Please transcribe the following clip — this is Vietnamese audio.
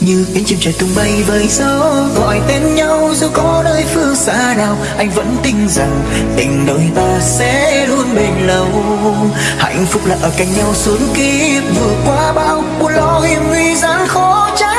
như cánh chim trời tung bay với gió, gọi tên nhau dù có nơi phương xa nào, anh vẫn tin rằng tình đôi ta sẽ luôn bền lâu. Hạnh phúc là ở cạnh nhau suốt kiếp, vượt qua bao buồn lo hiểm nguy gian khó tránh.